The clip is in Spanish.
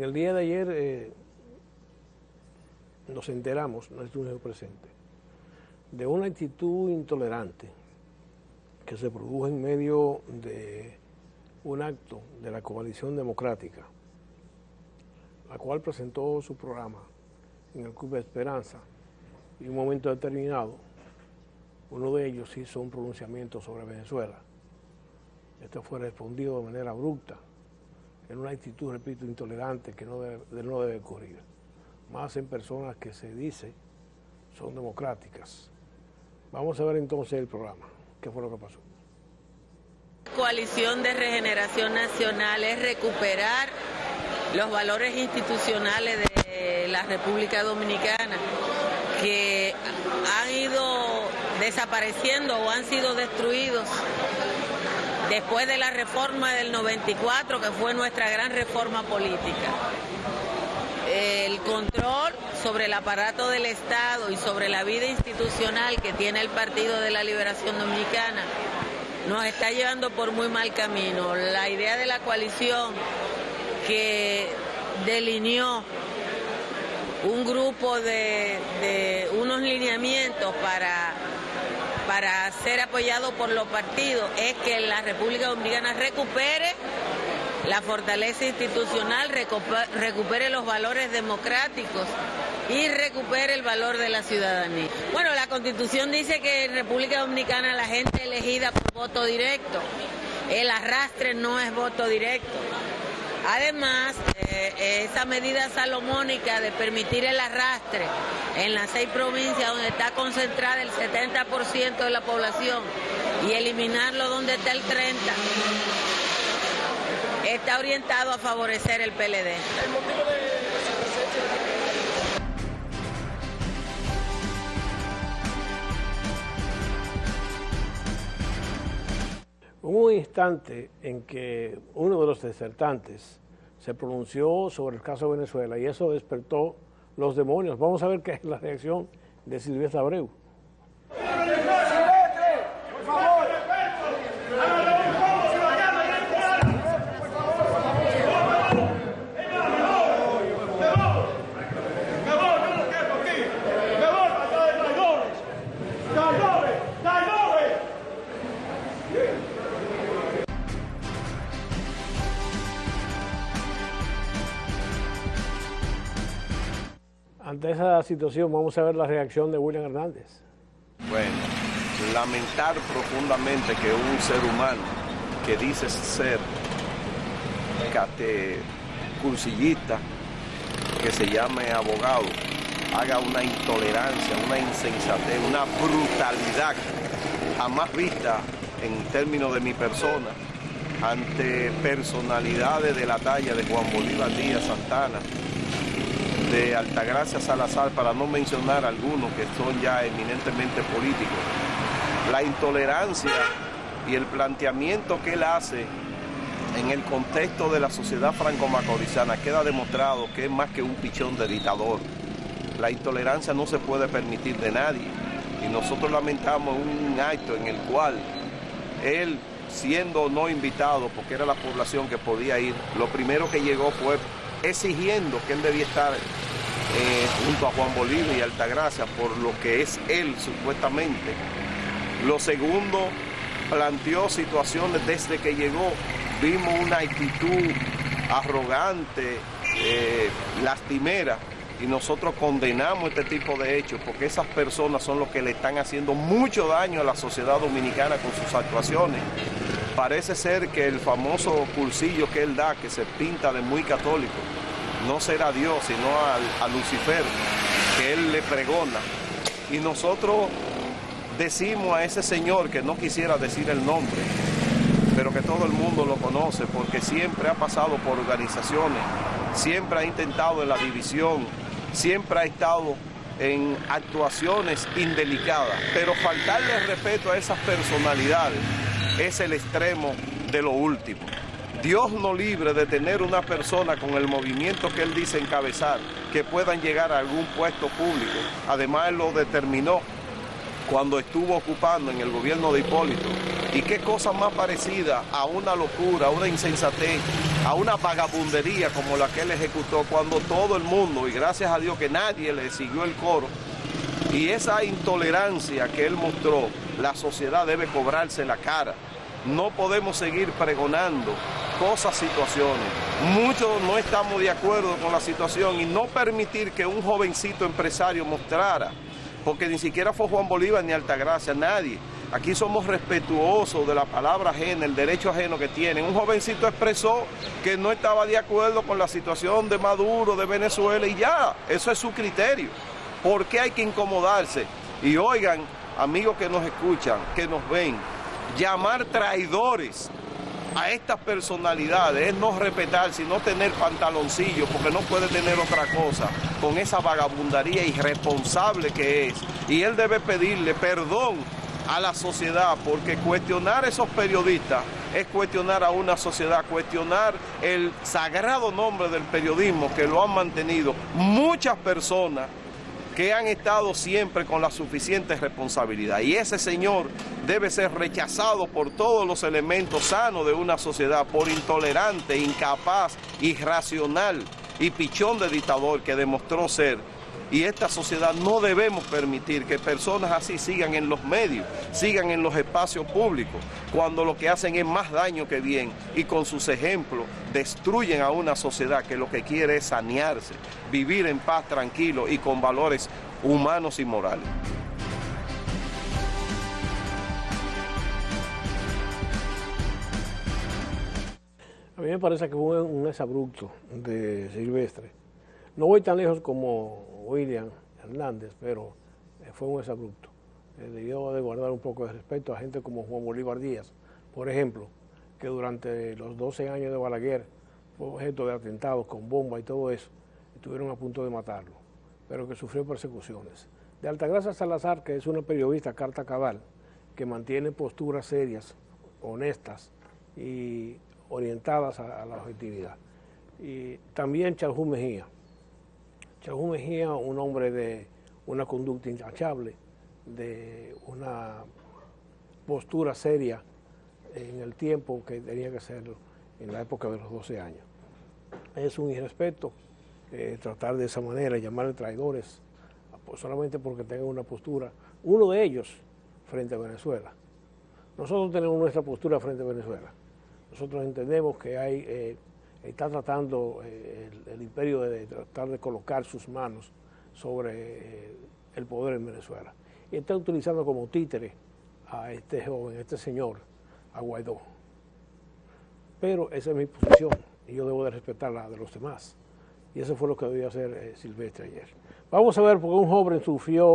En el día de ayer eh, nos enteramos, no estuvo presente, de una actitud intolerante que se produjo en medio de un acto de la coalición democrática, la cual presentó su programa en el Club de Esperanza y en un momento determinado uno de ellos hizo un pronunciamiento sobre Venezuela. Esto fue respondido de manera abrupta, en una actitud, repito, intolerante que no debe, no ocurrir. Más en personas que se dice son democráticas. Vamos a ver entonces el programa. ¿Qué fue lo que pasó? Coalición de Regeneración Nacional es recuperar los valores institucionales de la República Dominicana que han ido desapareciendo o han sido destruidos después de la reforma del 94, que fue nuestra gran reforma política. El control sobre el aparato del Estado y sobre la vida institucional que tiene el Partido de la Liberación Dominicana nos está llevando por muy mal camino. La idea de la coalición que delineó un grupo de, de unos lineamientos para para ser apoyado por los partidos es que la República Dominicana recupere la fortaleza institucional, recupere los valores democráticos y recupere el valor de la ciudadanía. Bueno, la Constitución dice que en República Dominicana la gente elegida por voto directo, el arrastre no es voto directo. Además, eh, esa medida salomónica de permitir el arrastre en las seis provincias donde está concentrada el 70% de la población y eliminarlo donde está el 30%, está orientado a favorecer el PLD. Instante en que uno de los desertantes se pronunció sobre el caso de Venezuela y eso despertó los demonios. Vamos a ver qué es la reacción de Silvestre Abreu. Ante esa situación vamos a ver la reacción de William Hernández. Bueno, lamentar profundamente que un ser humano que dice ser cursillista, que se llame abogado, haga una intolerancia, una insensatez, una brutalidad jamás vista en términos de mi persona ante personalidades de la talla de Juan Bolívar Díaz Santana, de Altagracia Salazar, para no mencionar algunos que son ya eminentemente políticos. La intolerancia y el planteamiento que él hace en el contexto de la sociedad franco-macorizana queda demostrado que es más que un pichón de dictador. La intolerancia no se puede permitir de nadie y nosotros lamentamos un acto en el cual él, siendo no invitado, porque era la población que podía ir, lo primero que llegó fue exigiendo que él debía estar eh, junto a Juan Bolívar y Altagracia por lo que es él supuestamente. Lo segundo, planteó situaciones desde que llegó, vimos una actitud arrogante, eh, lastimera, y nosotros condenamos este tipo de hechos porque esas personas son los que le están haciendo mucho daño a la sociedad dominicana con sus actuaciones. Parece ser que el famoso cursillo que él da, que se pinta de muy católico, no será Dios, sino a, Lucifer, que él le pregona. Y nosotros decimos a ese señor que no quisiera decir el nombre, pero que todo el mundo lo conoce porque siempre ha pasado por organizaciones, siempre ha intentado en la división, siempre ha estado en actuaciones indelicadas, pero faltarle respeto a esas personalidades es el extremo de lo último. Dios no libre de tener una persona con el movimiento que él dice encabezar, que puedan llegar a algún puesto público. Además, él lo determinó cuando estuvo ocupando en el gobierno de Hipólito. Y qué cosa más parecida a una locura, a una insensatez a una vagabundería como la que él ejecutó cuando todo el mundo, y gracias a Dios que nadie le siguió el coro, y esa intolerancia que él mostró, la sociedad debe cobrarse la cara. No podemos seguir pregonando cosas, situaciones. Muchos no estamos de acuerdo con la situación y no permitir que un jovencito empresario mostrara, porque ni siquiera fue Juan Bolívar ni Altagracia, nadie. Aquí somos respetuosos de la palabra ajena, el derecho ajeno que tienen. Un jovencito expresó que no estaba de acuerdo con la situación de Maduro, de Venezuela, y ya, eso es su criterio. ¿Por qué hay que incomodarse? Y oigan, amigos que nos escuchan, que nos ven, llamar traidores a estas personalidades es no respetar, sino tener pantaloncillo, porque no puede tener otra cosa, con esa vagabundaría irresponsable que es. Y él debe pedirle perdón a la sociedad, porque cuestionar a esos periodistas es cuestionar a una sociedad, cuestionar el sagrado nombre del periodismo que lo han mantenido muchas personas que han estado siempre con la suficiente responsabilidad. Y ese señor debe ser rechazado por todos los elementos sanos de una sociedad, por intolerante, incapaz, irracional y pichón de dictador que demostró ser y esta sociedad no debemos permitir que personas así sigan en los medios, sigan en los espacios públicos, cuando lo que hacen es más daño que bien y con sus ejemplos destruyen a una sociedad que lo que quiere es sanearse, vivir en paz tranquilo y con valores humanos y morales. A mí me parece que fue un exabrupto de Silvestre. No voy tan lejos como William Hernández, pero eh, fue un exabrupto. Eh, debió de guardar un poco de respeto a gente como Juan Bolívar Díaz, por ejemplo, que durante los 12 años de Balaguer fue objeto de atentados con bomba y todo eso, estuvieron a punto de matarlo, pero que sufrió persecuciones. De Altagracia Salazar, que es una periodista carta cabal, que mantiene posturas serias, honestas y orientadas a, a la objetividad. Y también Charjú Mejía, Chajú Mejía, un hombre de una conducta intachable, de una postura seria en el tiempo que tenía que ser en la época de los 12 años. Es un irrespeto eh, tratar de esa manera, llamarle traidores, pues, solamente porque tengan una postura, uno de ellos frente a Venezuela. Nosotros tenemos nuestra postura frente a Venezuela. Nosotros entendemos que hay eh, está tratando eh, el, imperio de, tratar de colocar sus manos sobre eh, el poder en Venezuela. Y está utilizando como títere a este joven, a este señor, a Guaidó. Pero esa es mi posición y yo debo de respetar la de los demás. Y eso fue lo que debió hacer eh, Silvestre ayer. Vamos a ver, porque un joven sufrió